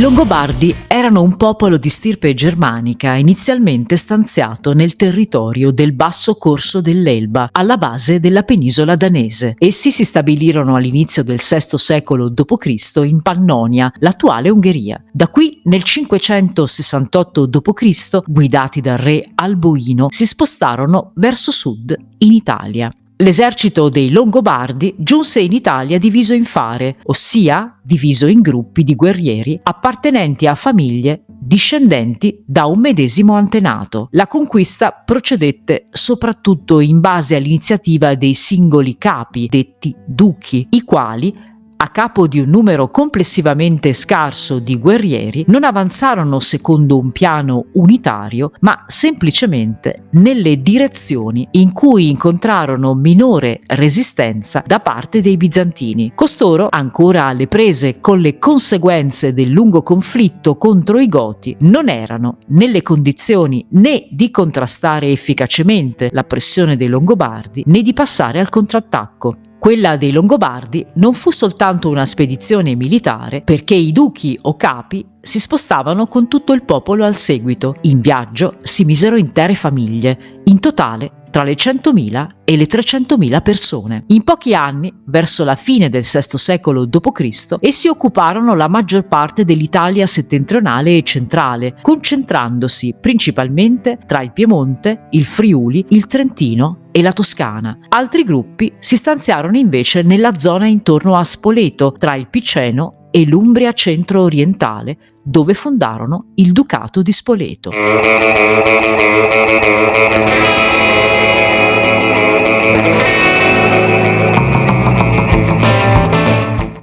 Longobardi erano un popolo di stirpe germanica inizialmente stanziato nel territorio del basso corso dell'Elba, alla base della penisola danese. Essi si stabilirono all'inizio del VI secolo d.C. in Pannonia, l'attuale Ungheria. Da qui, nel 568 d.C., guidati dal re Alboino, si spostarono verso sud in Italia. L'esercito dei Longobardi giunse in Italia diviso in fare, ossia diviso in gruppi di guerrieri appartenenti a famiglie discendenti da un medesimo antenato. La conquista procedette soprattutto in base all'iniziativa dei singoli capi, detti duchi, i quali capo di un numero complessivamente scarso di guerrieri, non avanzarono secondo un piano unitario, ma semplicemente nelle direzioni in cui incontrarono minore resistenza da parte dei bizantini. Costoro, ancora alle prese con le conseguenze del lungo conflitto contro i Goti, non erano nelle condizioni né di contrastare efficacemente la pressione dei Longobardi né di passare al contrattacco. Quella dei Longobardi non fu soltanto una spedizione militare perché i duchi o capi si spostavano con tutto il popolo al seguito. In viaggio si misero intere famiglie, in totale tra le 100.000 e le 300.000 persone. In pochi anni, verso la fine del VI secolo d.C., essi occuparono la maggior parte dell'Italia settentrionale e centrale, concentrandosi principalmente tra il Piemonte, il Friuli, il Trentino e la Toscana. Altri gruppi si stanziarono invece nella zona intorno a Spoleto, tra il Piceno e l'Umbria centro-orientale, dove fondarono il Ducato di Spoleto.